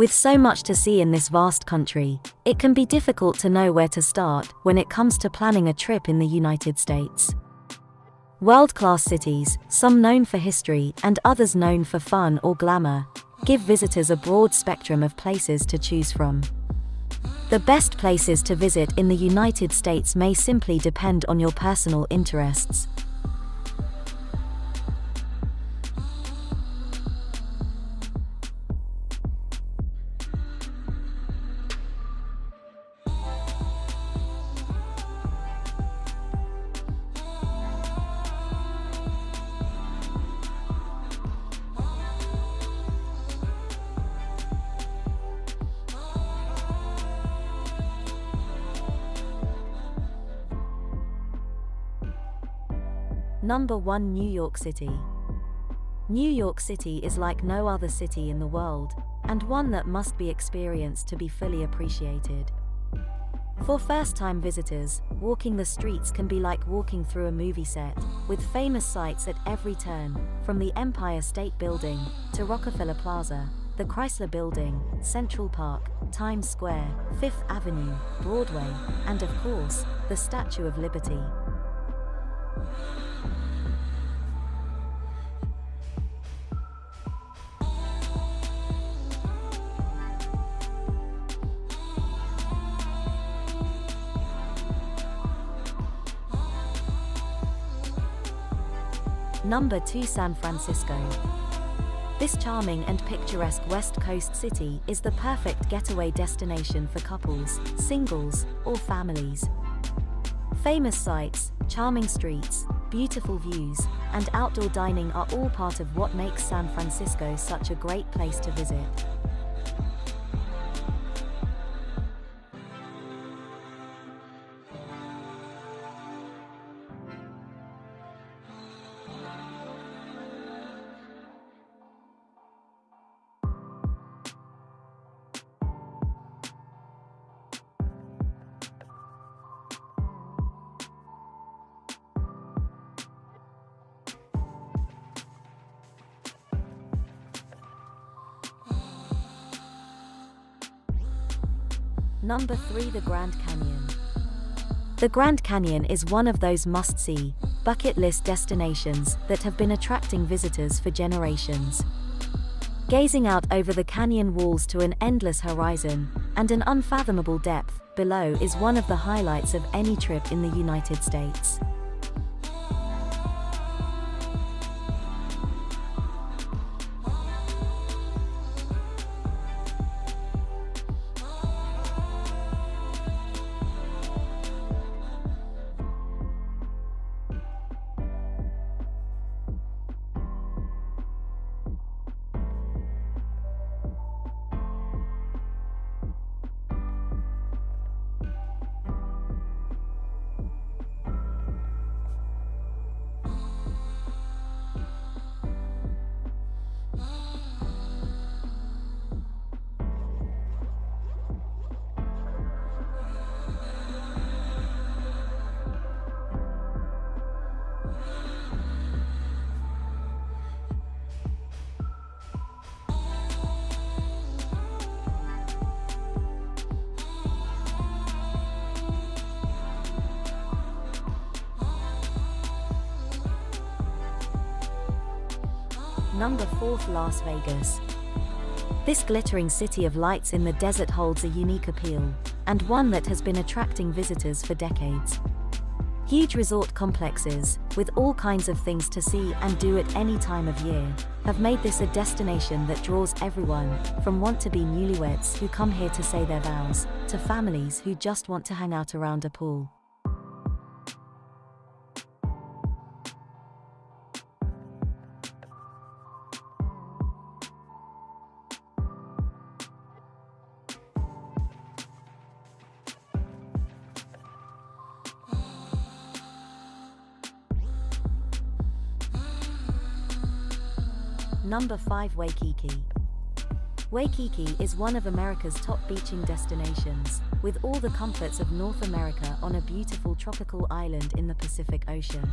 With so much to see in this vast country, it can be difficult to know where to start when it comes to planning a trip in the United States. World class cities, some known for history and others known for fun or glamour, give visitors a broad spectrum of places to choose from. The best places to visit in the United States may simply depend on your personal interests. Number 1 New York City. New York City is like no other city in the world, and one that must be experienced to be fully appreciated. For first-time visitors, walking the streets can be like walking through a movie set, with famous sights at every turn, from the Empire State Building to Rockefeller Plaza, the Chrysler Building, Central Park, Times Square, Fifth Avenue, Broadway, and of course, the Statue of Liberty. Number 2 San Francisco. This charming and picturesque West Coast city is the perfect getaway destination for couples, singles, or families. Famous sights, charming streets, beautiful views, and outdoor dining are all part of what makes San Francisco such a great place to visit. Number 3 The Grand Canyon. The Grand Canyon is one of those must-see, bucket list destinations that have been attracting visitors for generations. Gazing out over the canyon walls to an endless horizon and an unfathomable depth below is one of the highlights of any trip in the United States. Number 4 Las Vegas. This glittering city of lights in the desert holds a unique appeal, and one that has been attracting visitors for decades. Huge resort complexes, with all kinds of things to see and do at any time of year, have made this a destination that draws everyone, from want-to-be newlyweds who come here to say their vows, to families who just want to hang out around a pool. Number 5 Waikiki. Waikiki is one of America's top beaching destinations, with all the comforts of North America on a beautiful tropical island in the Pacific Ocean.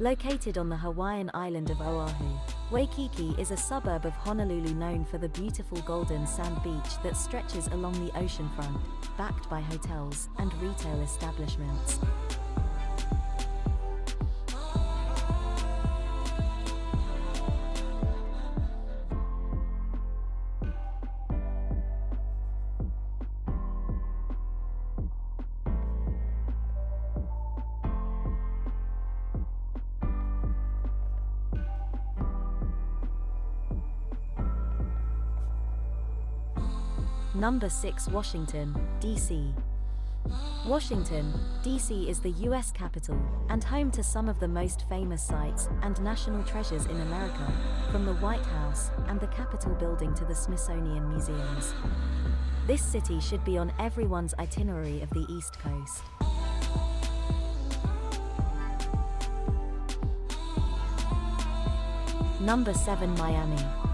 Located on the Hawaiian island of Oahu, Waikiki is a suburb of Honolulu known for the beautiful golden sand beach that stretches along the oceanfront, backed by hotels and retail establishments. Number 6 Washington, D.C. Washington, D.C. is the U.S. capital and home to some of the most famous sites and national treasures in America, from the White House and the Capitol building to the Smithsonian Museums. This city should be on everyone's itinerary of the East Coast. Number 7 Miami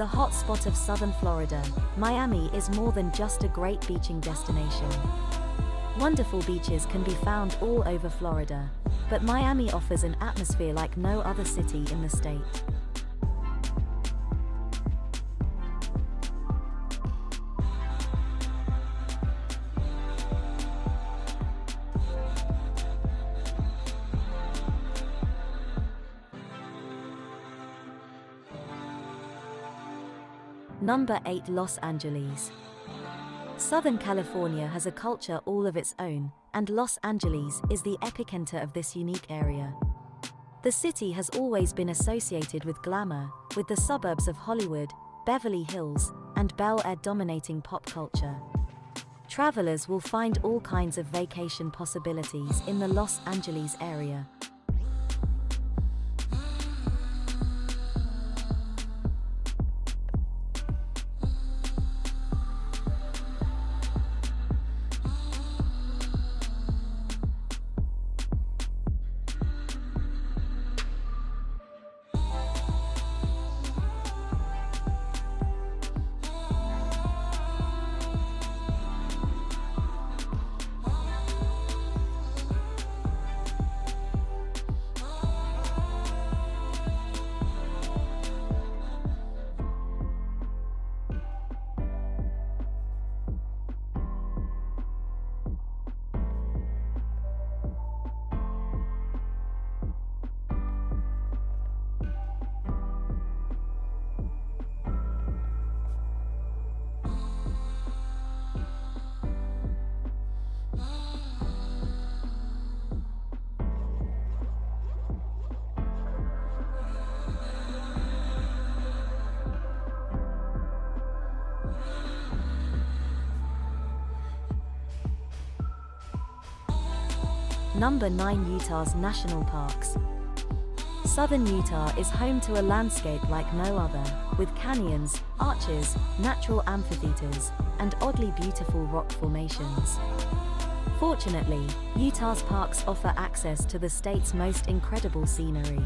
the hotspot of southern Florida, Miami is more than just a great beaching destination. Wonderful beaches can be found all over Florida, but Miami offers an atmosphere like no other city in the state. Number 8 Los Angeles. Southern California has a culture all of its own, and Los Angeles is the epicenter of this unique area. The city has always been associated with glamour, with the suburbs of Hollywood, Beverly Hills, and Bel Air dominating pop culture. Travelers will find all kinds of vacation possibilities in the Los Angeles area. Number 9 Utah's National Parks. Southern Utah is home to a landscape like no other, with canyons, arches, natural amphitheaters, and oddly beautiful rock formations. Fortunately, Utah's parks offer access to the state's most incredible scenery.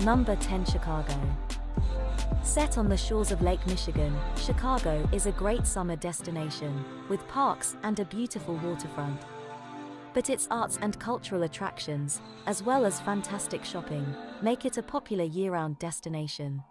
Number 10 Chicago. Set on the shores of Lake Michigan, Chicago is a great summer destination, with parks and a beautiful waterfront. But its arts and cultural attractions, as well as fantastic shopping, make it a popular year-round destination.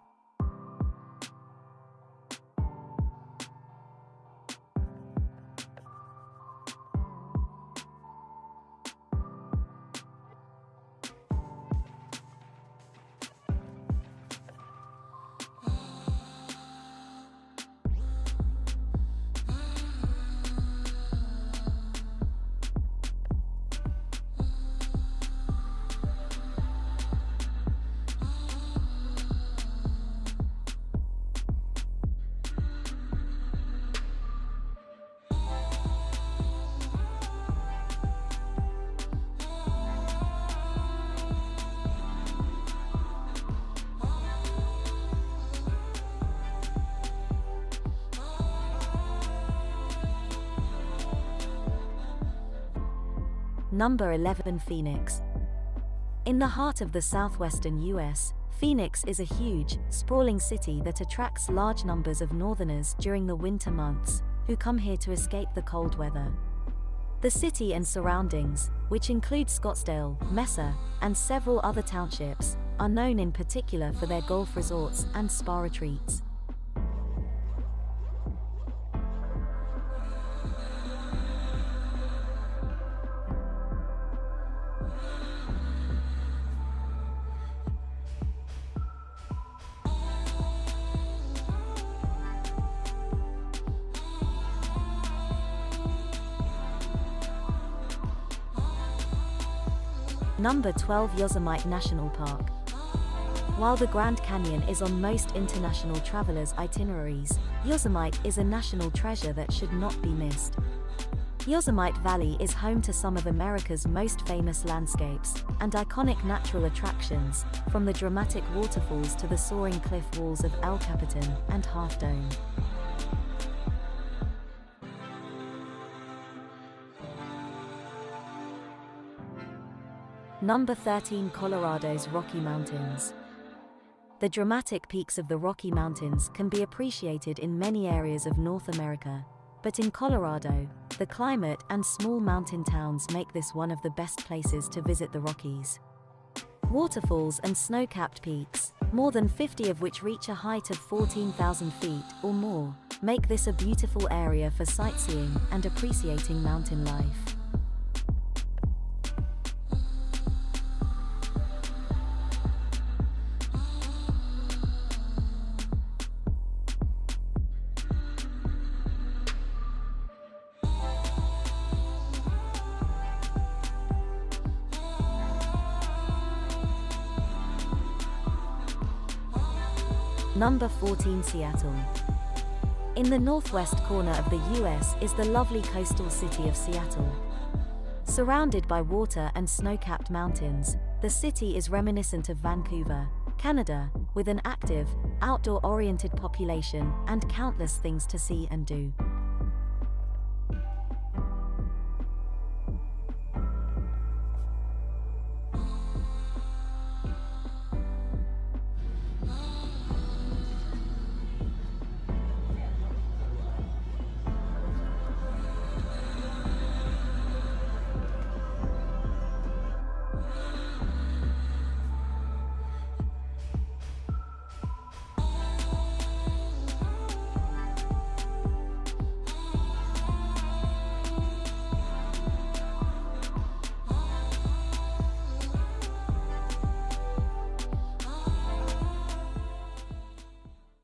Number 11 Phoenix. In the heart of the southwestern US, Phoenix is a huge, sprawling city that attracts large numbers of northerners during the winter months, who come here to escape the cold weather. The city and surroundings, which include Scottsdale, Mesa, and several other townships, are known in particular for their golf resorts and spa retreats. Number 12 Yosemite National Park. While the Grand Canyon is on most international travelers' itineraries, Yosemite is a national treasure that should not be missed. Yosemite Valley is home to some of America's most famous landscapes and iconic natural attractions, from the dramatic waterfalls to the soaring cliff walls of El Capitan and Half Dome. Number 13 Colorado's Rocky Mountains. The dramatic peaks of the Rocky Mountains can be appreciated in many areas of North America, but in Colorado, the climate and small mountain towns make this one of the best places to visit the Rockies. Waterfalls and snow-capped peaks, more than 50 of which reach a height of 14,000 feet or more, make this a beautiful area for sightseeing and appreciating mountain life. Number 14 Seattle. In the northwest corner of the US is the lovely coastal city of Seattle. Surrounded by water and snow-capped mountains, the city is reminiscent of Vancouver, Canada, with an active, outdoor-oriented population and countless things to see and do.